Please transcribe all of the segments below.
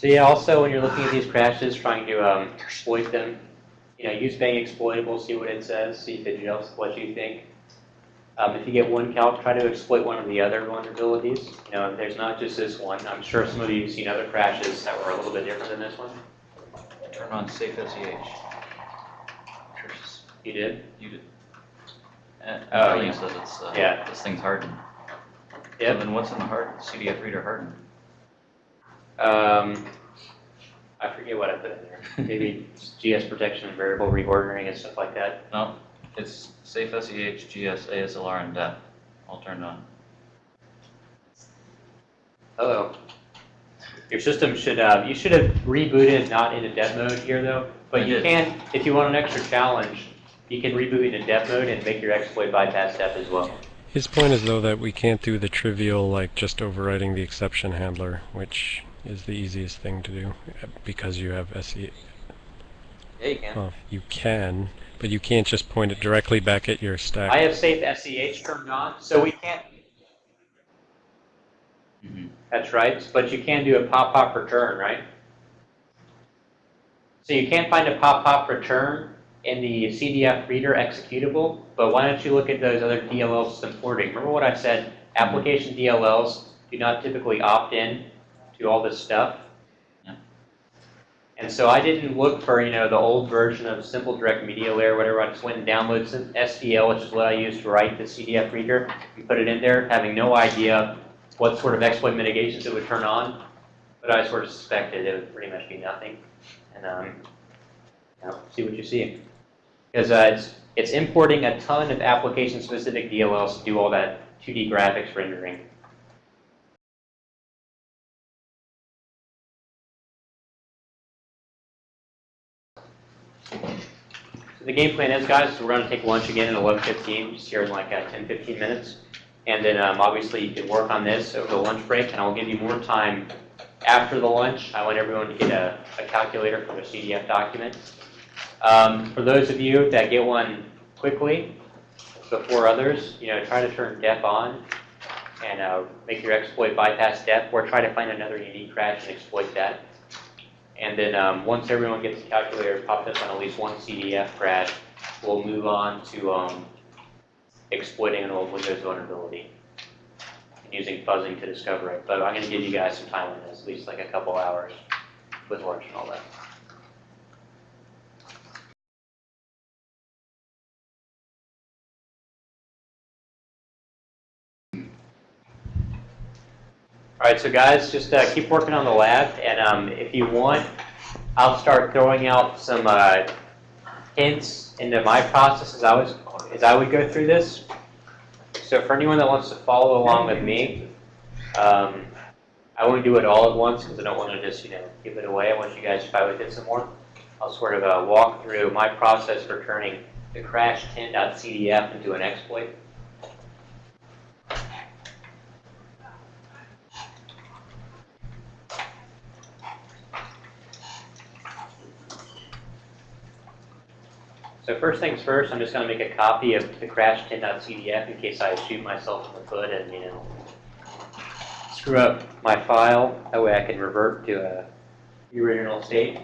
So yeah, also when you're looking at these crashes, trying to um, exploit them, you know, use Bang exploitable, see what it says, see if it with what you think. Um, if you get one calc, try to exploit one of the other vulnerabilities. You know, there's not just this one. I'm sure some of you have seen other crashes that were a little bit different than this one. Turn on safe SEH. You did? You did. And Oh, yeah. says it's, uh, Yeah. this thing's hardened. So Yep. then what's in the hard, CDF reader hardened? Um, I forget what I put in there. Maybe GS protection and variable reordering and stuff like that. No, it's safe SEH, GS, ASLR, and DEP, all turned on. Hello. Your system should, uh, you should have rebooted not into dev mode here though, but I you did. can, if you want an extra challenge, you can reboot into dev mode and make your exploit bypass step as well. His point is though that we can't do the trivial like just overriding the exception handler, which is the easiest thing to do uh, because you have SE. Yeah, you can. Well, you can, but you can't just point it directly back at your stack. I have safe SEH turned on, so we can't, Mm-hmm. that's right, but you can do a pop-pop return, right? So you can't find a pop-pop return in the CDF reader executable, but why don't you look at those other DLLs supporting? Remember what I said, application DLLs do not typically opt in to all this stuff. And so I didn't look for, you know, the old version of Simple Direct Media Layer, whatever. I just went and downloaded SDL, which is what I used to write the CDF reader, and put it in there, having no idea what sort of exploit mitigations it would turn on. But I sort of suspected it would pretty much be nothing. And um, you know, see what you see. Because uh, it's, it's importing a ton of application-specific DLLs to do all that 2D graphics rendering. The game plan is, guys, we're going to take lunch again at 11:15, just here in like uh, 10, 15 minutes. And then um, obviously you can work on this over the lunch break, and I'll give you more time after the lunch. I want everyone to get a, a calculator for the CDF document. Um, for those of you that get one quickly before others, you know, try to turn DEP on and uh, make your exploit bypass DEP, or try to find another unique crash and exploit that. And then um, once everyone gets the calculator popped up on at least one CDF crash, we'll move on to um, exploiting an old Windows vulnerability and using fuzzing to discover it. But I'm going to give you guys some time on this, at least like a couple hours with lunch and all that. All right, so guys, just uh, keep working on the lab, and um, if you want, I'll start throwing out some uh, hints into my process as I was as I would go through this. So for anyone that wants to follow along with me, um, I won't do it all at once because I don't want to just you know give it away. I want you guys to try with it some more. I'll sort of uh, walk through my process for turning the crash 10.cdf into an exploit. So first things first, I'm just going to make a copy of the crash 10.cdf in case I shoot myself in the foot and, you know, screw up my file. That way I can revert to a, the original state.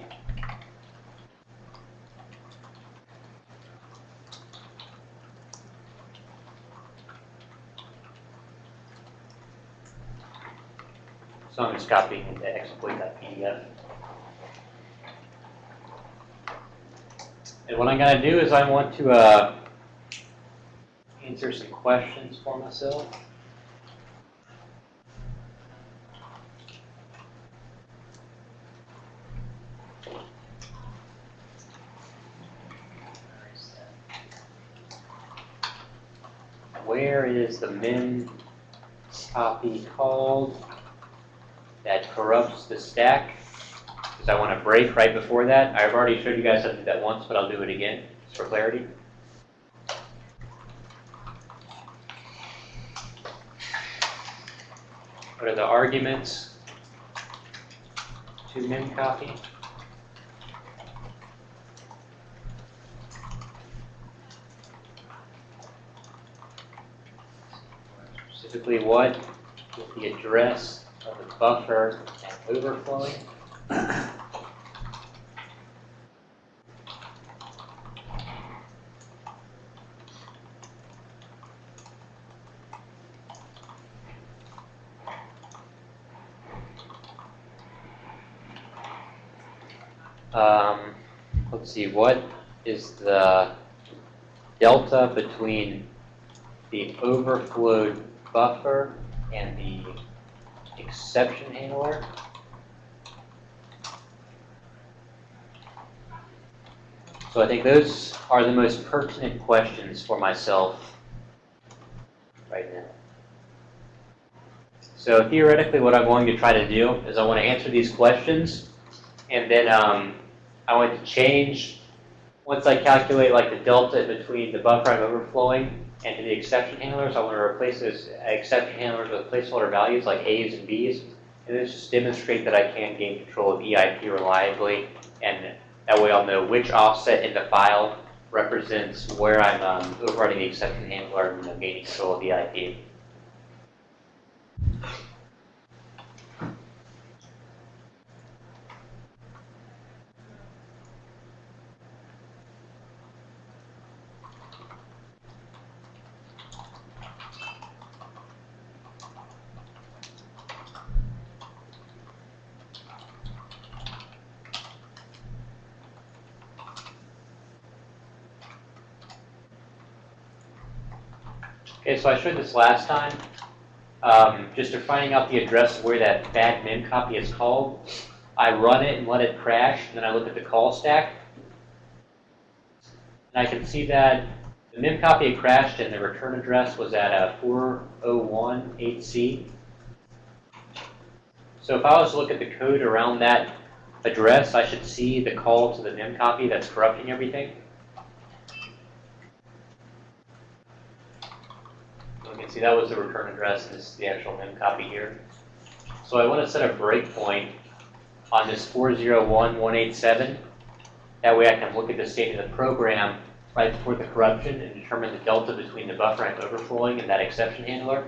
So I'm just copying into exploit.pdf. And what I'm going to do is I want to uh, answer some questions for myself. Where is the min copy called that corrupts the stack? Because I want to break right before that. I've already showed you guys how to do that once, but I'll do it again, just for clarity. What are the arguments to min copy? Specifically what is the address of the buffer and overflowing? Um, let's see, what is the delta between the overflowed buffer and the exception handler? So I think those are the most pertinent questions for myself right now. So theoretically, what I'm going to try to do is I want to answer these questions, and then um, I want to change, once I calculate like the delta between the buffer I'm overflowing and to the exception handlers, I want to replace those exception handlers with placeholder values like A's and B's, and this just demonstrate that I can gain control of EIP reliably, and that way I'll know which offset in the file represents where I'm um, overriding the exception handler and gaining control of EIP. Okay, so I showed this last time. Um, just to finding out the address where that bad mem copy is called, I run it and let it crash, and then I look at the call stack. And I can see that the mem copy had crashed and the return address was at a 4018C. So if I was to look at the code around that address, I should see the call to the mem copy that's corrupting everything. So you can see that was the return address, and this is the actual mem copy here. So I want to set a breakpoint on this 401187. That way I can look at the state of the program right before the corruption and determine the delta between the buffer I'm overflowing and that exception handler.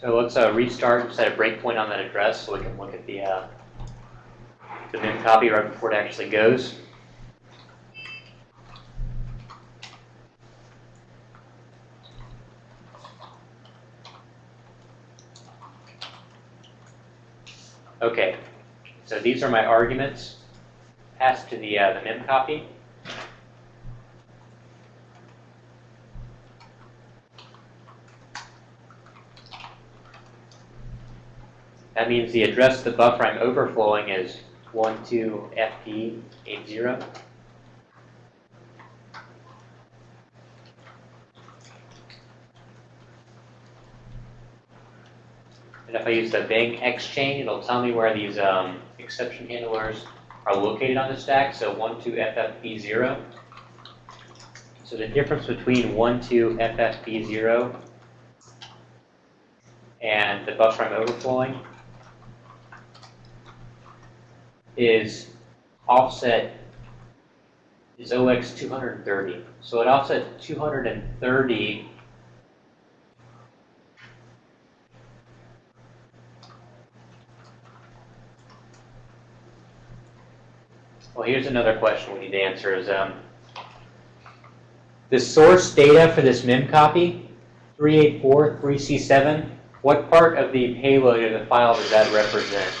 So let's uh, restart set a breakpoint on that address so we can look at the, uh, the mem copy right before it actually goes. Okay, so these are my arguments passed to the, uh, the mem copy. That means the address the buffer I'm overflowing is 12FP80. And if I use the bank X chain, it'll tell me where these um, exception handlers are located on the stack, so 12FFP0. So the difference between 12FFP0 and the buffer I'm overflowing is offset is OX 230. So at offset 230, well, here's another question we need to answer is um, the source data for this mem copy, 3843C7, what part of the payload of the file does that represent?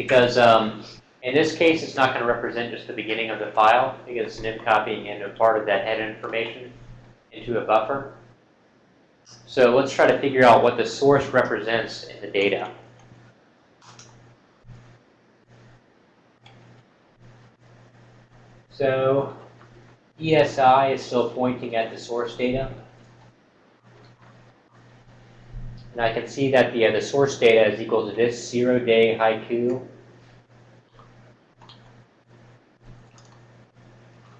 Because um, in this case, it's not going to represent just the beginning of the file, because it's an in copying in a part of that head information into a buffer. So let's try to figure out what the source represents in the data. So ESI is still pointing at the source data. And I can see that the, uh, the source data is equal to this zero day haiku.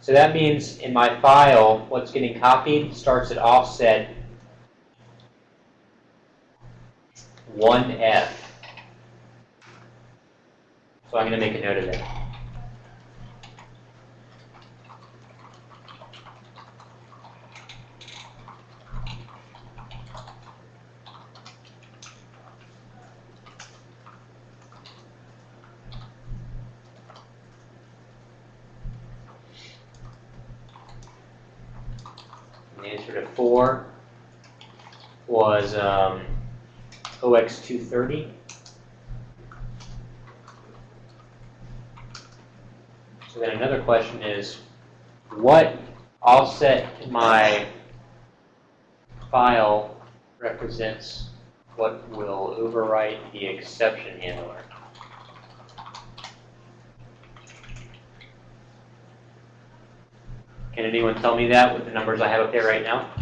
So So that means in my file, what's getting copied starts at offset 1F. So I'm going to make a note of that. And the answer to four um, OX 230. So then another question is, what offset my file represents what will overwrite the exception handler? Can anyone tell me that with the numbers I have up there right now?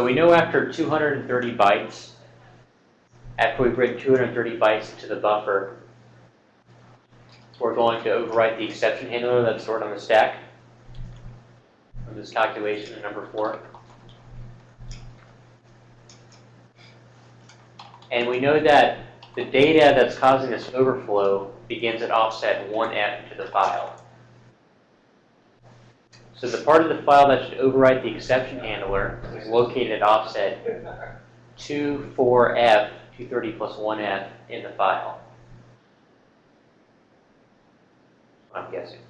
So we know after 230 bytes, after we bring 230 bytes into the buffer, we're going to overwrite the exception handler that's stored on the stack from this calculation in number four. And we know that the data that's causing this overflow begins at offset 1F to the file. So the part of the file that should overwrite the exception handler is located at offset 24F, 230 plus 1F in the file. I'm guessing.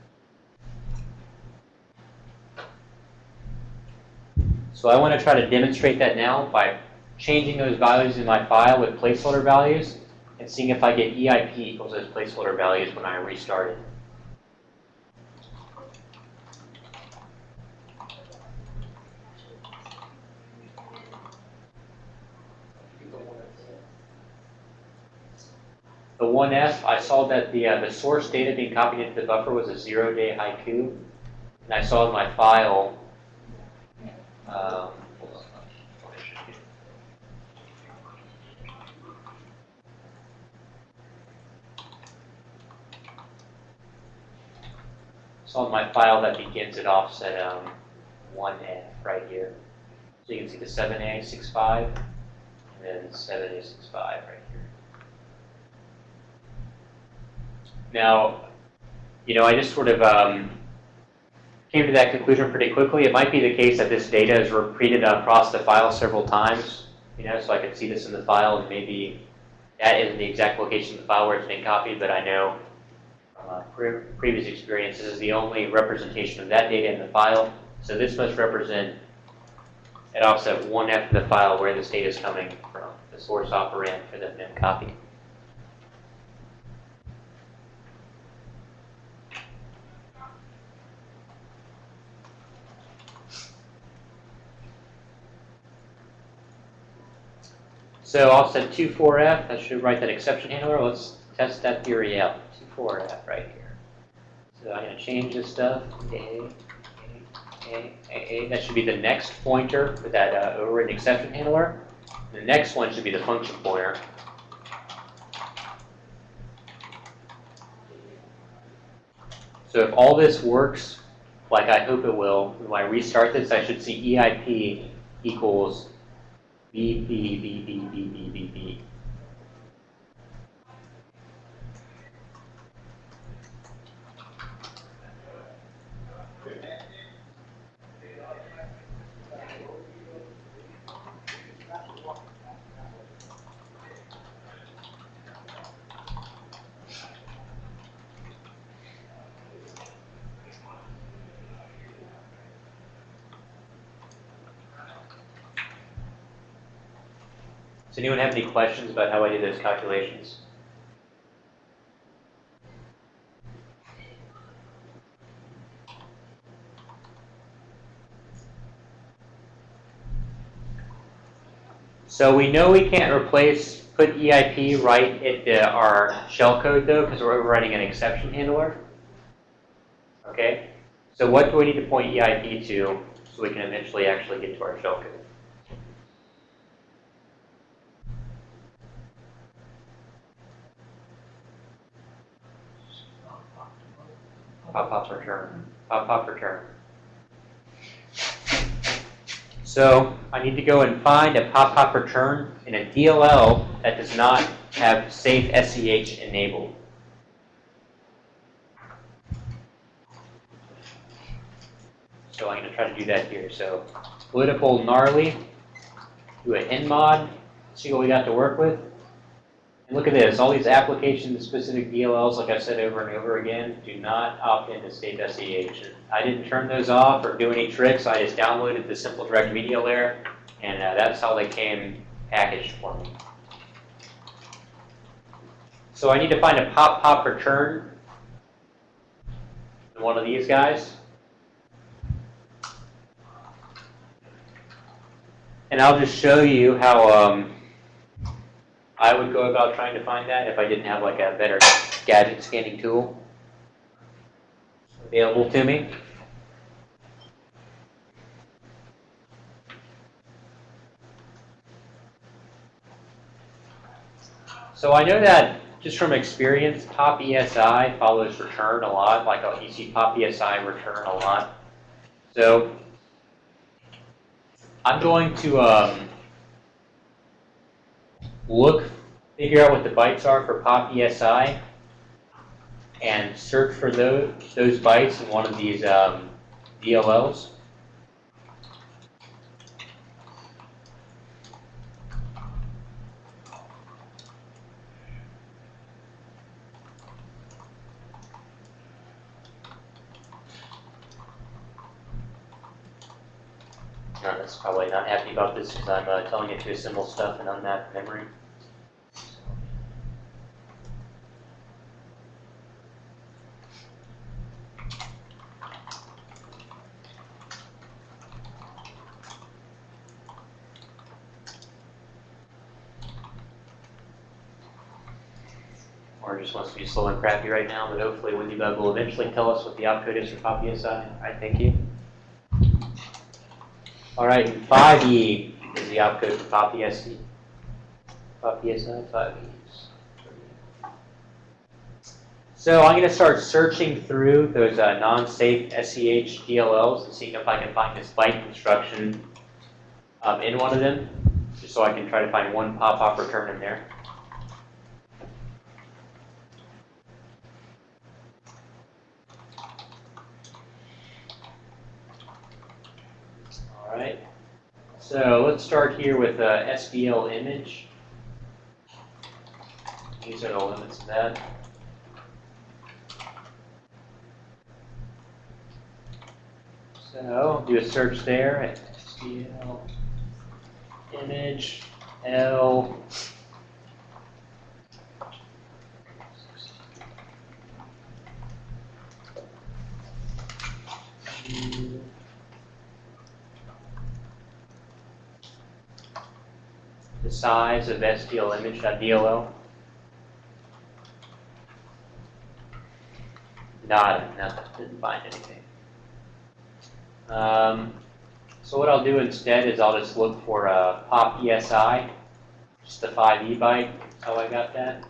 So I want to try to demonstrate that now by changing those values in my file with placeholder values and seeing if I get EIP equals those placeholder values when I restart it. The 1F, I saw that the, uh, the source data being copied into the buffer was a zero-day haiku. And I saw in my file, um, saw in my file that begins at offset um, 1F right here. So you can see the 7A 65 and then 7A 65 right here. Now, you know, I just sort of um, came to that conclusion pretty quickly. It might be the case that this data is repeated across the file several times, you know, so I could see this in the file and maybe that isn't the exact location of the file where it's being copied, but I know from uh, pre previous experience this is the only representation of that data in the file. So this must represent at offset 1F of the file where this data is coming from, the source operand for the mem copy. So offset 24F, that should write that exception handler. Let's test that theory out. 24F right here. So I'm going to change this stuff. A, A, A, A. That should be the next pointer for that uh, overridden exception handler. The next one should be the function pointer. So if all this works like I hope it will, when I restart this, I should see EIP equals 哔哔哔哔哔哔哔。Questions about how I did those calculations? So we know we can't replace, put EIP right into our shellcode though, because we're overriding an exception handler. Okay? So what do we need to point EIP to so we can eventually actually get to our shell Pop pop return. Pop pop return. So I need to go and find a pop pop return in a DLL that does not have safe SEH enabled. So I'm going to try to do that here. So political gnarly, do an nmod, see what we got to work with. And look at this, all these application-specific DLLs, like I've said over and over again, do not opt into state SEH. I didn't turn those off or do any tricks. I just downloaded the simple direct media layer, and uh, that's how they came packaged for me. So I need to find a pop-pop return in one of these guys. And I'll just show you how um, I would go about trying to find that if I didn't have like a better gadget scanning tool available to me. So I know that just from experience, pop ESI follows return a lot, like uh, you see pop ESI return a lot. So I'm going to um, look, figure out what the bytes are for pop ESI, and search for those, those bytes in one of these um, DLLs. Nana's probably not happy about this because I'm uh, telling it to assemble stuff in unmapped memory. Or just wants to be slow and crappy right now, but hopefully WinDbug will eventually tell us what the opcode is for PopESI. I thank you. All right, 5E is the opcode for PopESI. PopESI, 5E. So I'm going to start searching through those uh, non-safe SEH DLLs and seeing if I can find this byte construction um, in one of them, just so I can try to find one pop-pop return in there. All right. So let's start here with uh, SDL image. These are the limits of that. So do a search there at SDL image L. size of SDL Not, nothing, didn't find anything. Um, so what I'll do instead is I'll just look for a pop ESI, just the 5E byte, how I got that.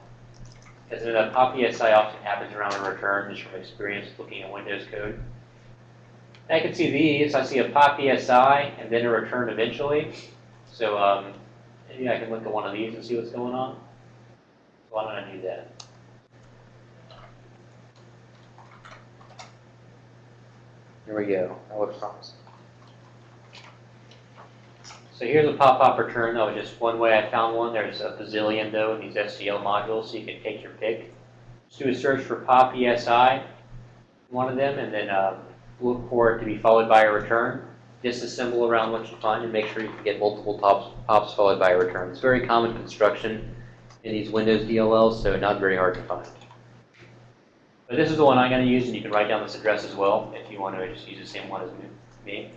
Because a pop ESI often happens around a return, just from experience looking at Windows code. And I can see these, I see a pop ESI and then a return eventually. So um, maybe I can look at one of these and see what's going on. So why don't I do that? Here we go. That looks promising. So here's a pop-up return. That was just one way I found one. There's a bazillion though in these SDL modules, so you can take your pick. Just do a search for pop ESI, one of them, and then um, look for it to be followed by a return. Disassemble around what you find and make sure you can get multiple pops, pops followed by a return. It's very common construction in these Windows DLLs, so not very hard to find. But this is the one I'm going to use, and you can write down this address as well if you want to just use the same one as me.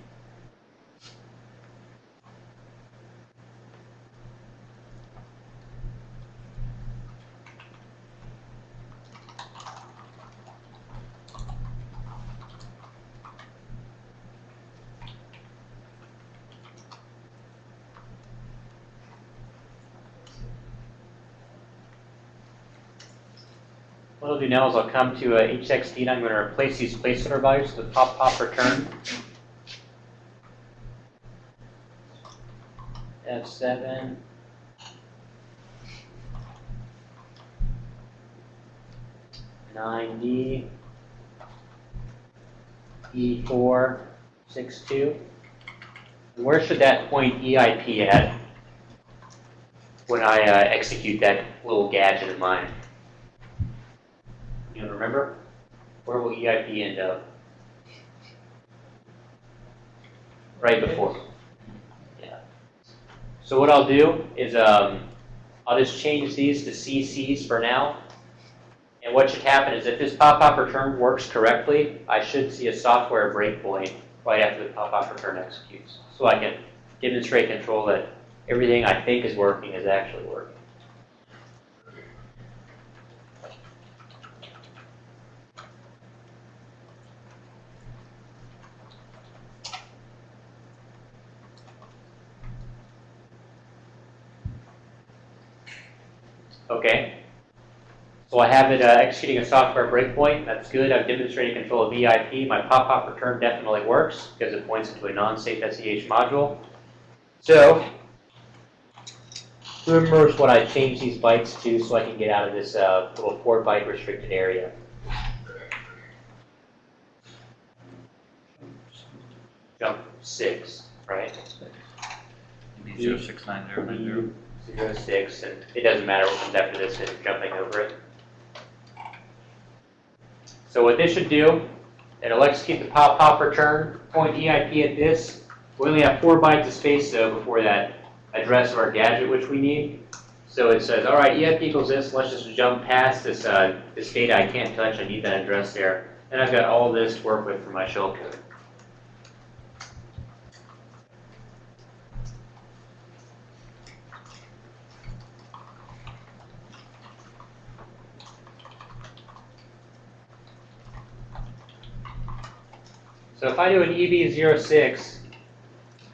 What I'll do now is I'll come to uh, HXD and I'm going to replace these placeholder values with pop pop return. F7. Nine D. E four, six two. Where should that point EIP at when I uh, execute that little gadget of mine? Remember? Where will EIP end up? Right before. Yeah. So what I'll do is um, I'll just change these to CCs for now. And what should happen is if this pop-up return works correctly, I should see a software breakpoint right after the pop-up return executes. So I can demonstrate control that everything I think is working is actually working. Okay. So I have it uh, executing a software breakpoint. That's good. I've demonstrated control of VIP. My pop-pop return definitely works because it points into a non-safe SEH module. So, who remembers what I changed these bytes to so I can get out of this uh, little 4 byte restricted area? Jump 6, right? Zero six nine zero nine zero. Zero six, and it doesn't matter what comes after this, it's jumping over it. So what this should do, it'll execute the pop pop return, point EIP at this. We only have four bytes of space though before that address of our gadget which we need. So it says, all right, EIP equals this, let's just jump past this, uh, this data I can't touch, I need that address there. And I've got all this to work with for my shellcode. So if I do an E EB06,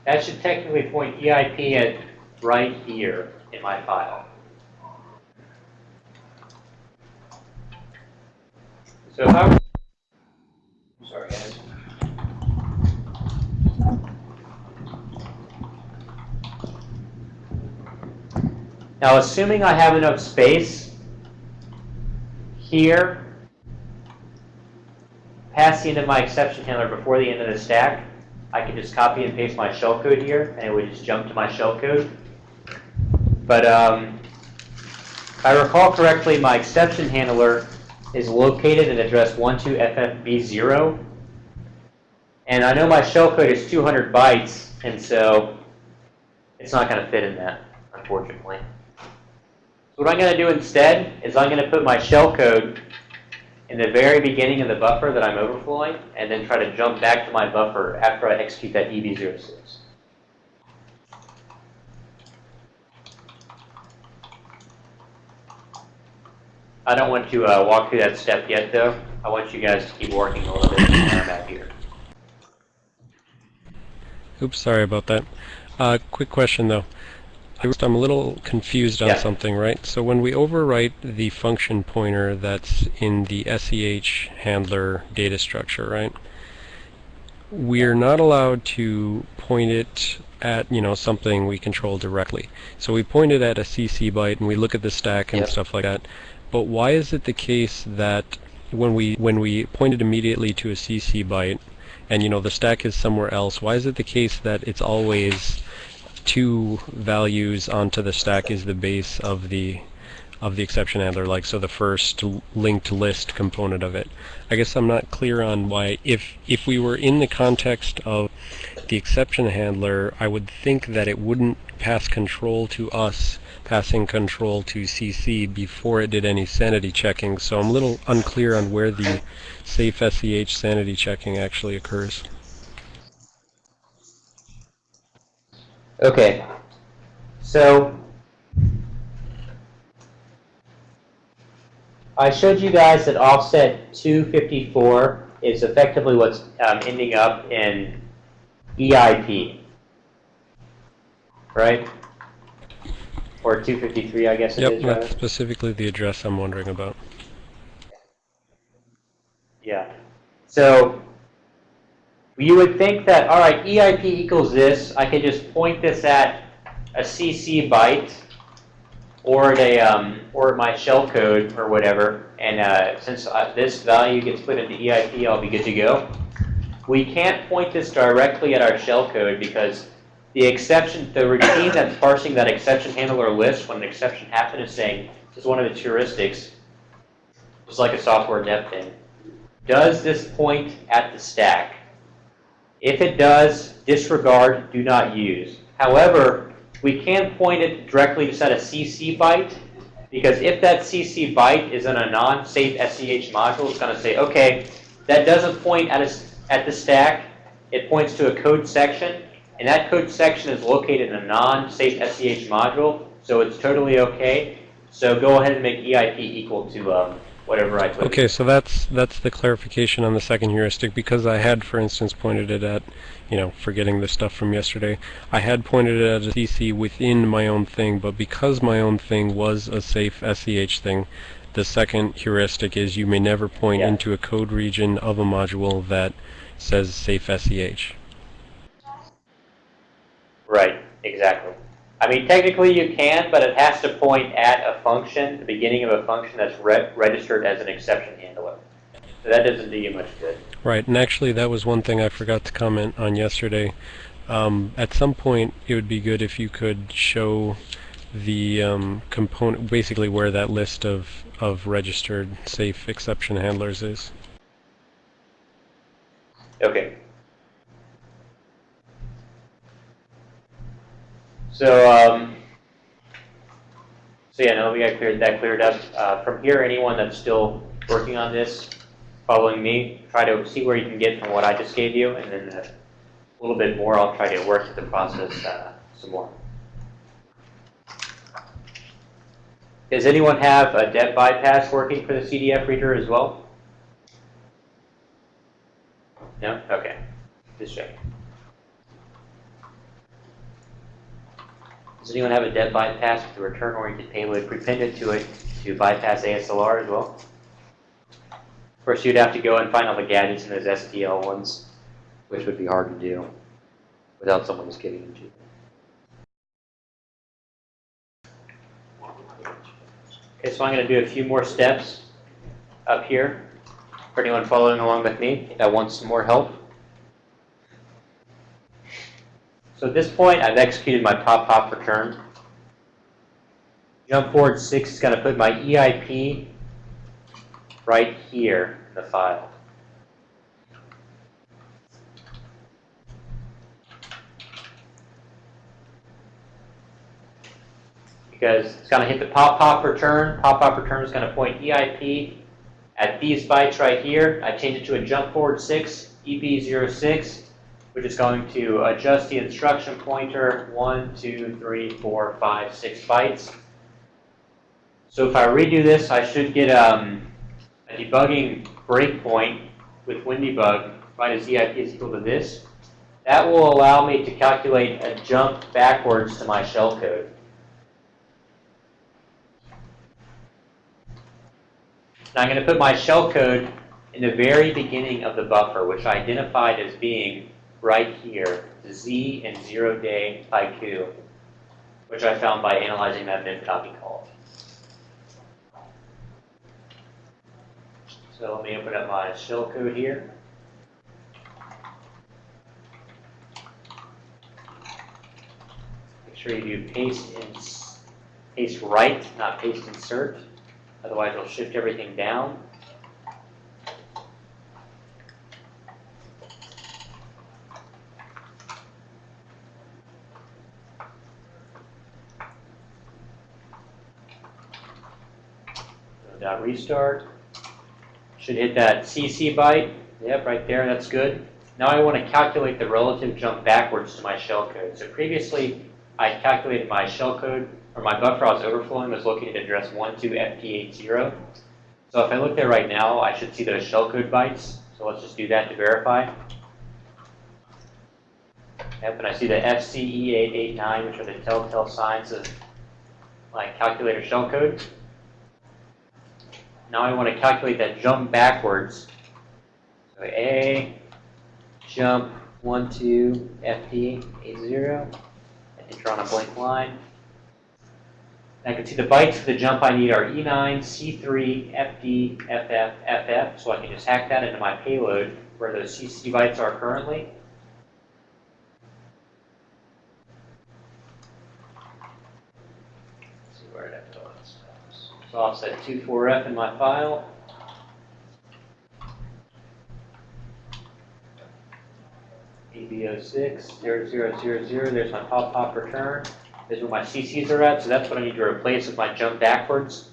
that should technically point EIP at right here in my file. So if I were, sorry. Now assuming I have enough space here past the end of my exception handler before the end of the stack, I can just copy and paste my shellcode here, and it would just jump to my shellcode. But um, if I recall correctly, my exception handler is located at address 12FFB0. And I know my shellcode is 200 bytes, and so it's not going to fit in that, unfortunately. So what I'm going to do instead is I'm going to put my shellcode in the very beginning of the buffer that I'm overflowing, and then try to jump back to my buffer after I execute that E EB06. I don't want to uh, walk through that step yet, though. I want you guys to keep working a little bit back here. Oops, sorry about that. Uh, quick question though. I'm a little confused on Yeah. something, right? So when we overwrite the function pointer that's in the SEH handler data structure, right? We're not allowed to point it at, you know, something we control directly. So we point it at a CC byte and we look at the stack and Yep. stuff like that. But why is it the case that when we when we point it immediately to a CC byte and you know the stack is somewhere else, why is it the case that it's always two values onto the stack is the base of the of the exception handler like so the first linked list component of it. I guess i'm not clear on why if if we were in the context of the exception handler i would think that it wouldn't pass control to us passing control to cc before it did any sanity checking. So i'm a little unclear on where the safe seh sanity checking actually occurs Okay, so I showed you guys that offset 254 is effectively what's um, ending up in EIP, right? Or 253, I guess it yep is, rather. specifically the address i'm wondering about Yeah. So you would think that, all right, EIP equals this. I could just point this at a CC byte or at a um, or my shellcode or whatever. And uh, since uh, this value gets put into EIP, I'll be good to go. We can't point this directly at our shellcode because the exception, the routine that's parsing that exception handler list when an exception happens is saying, this is one of its heuristics, just like a software dev thing. Does this point at the stack? If it does, disregard, do not use. However, we can point it directly just at a CC byte, because if that CC byte is in a non-safe SEH module, it's going to say, okay, that doesn't point at, a, at the stack, it points to a code section, and that code section is located in a non-safe SEH module, so it's totally okay. So go ahead and make EIP equal to um, whatever I put. Okay, so that's that's the clarification on the second heuristic because I had, for instance, pointed it at, you know, forgetting the stuff from yesterday. I had pointed it at a CC within my own thing, but because my own thing was a safe SEH thing, the second heuristic is you may never point Yeah. into a code region of a module that says safe SEH. Right, exactly. I mean, technically you can, but it has to point at a function, the beginning of a function that's re registered as an exception handler. So that doesn't do you much good. Right, and actually that was one thing I forgot to comment on yesterday. Um, at some point, it would be good if you could show the um, component, basically where that list of, of registered safe exception handlers is. Okay. So, um, so yeah, now we got cleared, that cleared up. Uh, from here, anyone that's still working on this, following me, try to see where you can get from what I just gave you, and then uh, a little bit more, I'll try to work through the process uh, some more. Does anyone have a dev bypass working for the CDF reader as well? No? Okay. Just checking. Does anyone have a dev bypass with a return-oriented payload prepended to it to bypass ASLR as well? Of course, you'd have to go and find all the gadgets in those STL ones, which would be hard to do without someone just giving them you. Okay, so I'm going to do a few more steps up here for anyone following along with me that wants some more help. So at this point, I've executed my pop-pop return. Jump forward 6 is going to put my EIP right here in the file. Because it's going to hit the pop-pop return. Pop-pop return is going to point EIP at these bytes right here. I change it to a jump forward 6, EP06 which is going to adjust the instruction pointer one, two, three, four, five, six bytes. So if I redo this, I should get um, a debugging breakpoint with WinDebug, right as EIP is equal to this. That will allow me to calculate a jump backwards to my shellcode. Now I'm going to put my shellcode in the very beginning of the buffer, which I identified as being right here, the Z and zero day haiku, which I found by analyzing that mid copy call. So let me open up my shell code here. Make sure you do paste in, paste right, not paste insert. Otherwise, it'll shift everything down. Dot restart. Should hit that CC byte. Yep, right there, that's good. Now I want to calculate the relative jump backwards to my shellcode. So previously, I calculated my shellcode, or my buffer I was overflowing was located at address 12FP80. So if I look there right now, I should see those shellcode bytes. So let's just do that to verify. Yep, and I see the FCE889, which are the telltale signs of my calculator shellcode. Now I want to calculate that jump backwards. So A, jump, one, two, FD, A zero, and enter on a blank line. I can see the bytes for the jump I need are E E9, C3, FD, FF, FF, so I can just hack that into my payload where those CC bytes are currently. Let's see where that goes. So I'll set 24F in my file. ABO6, 0000, there's my pop pop return. There's where my CCs are at, so that's what I need to replace with my jump backwards.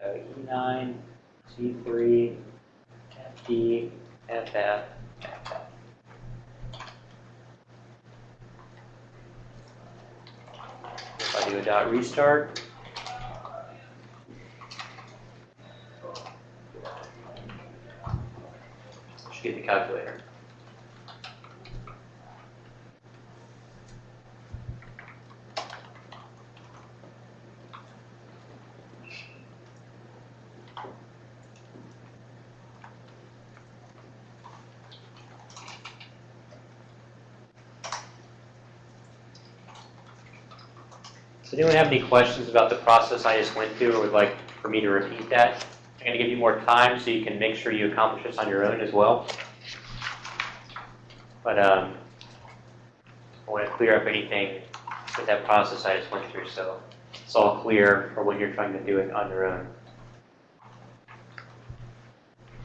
So E9, C3, FD, FF, FF. If I do a dot restart. Get the calculator. Does anyone have any questions about the process I just went through or would like for me to repeat that? I'm going to give you more time so you can make sure you accomplish this on your own as well. But um, I want to clear up anything with that process I just went through so it's all clear for when you're trying to do it on your own.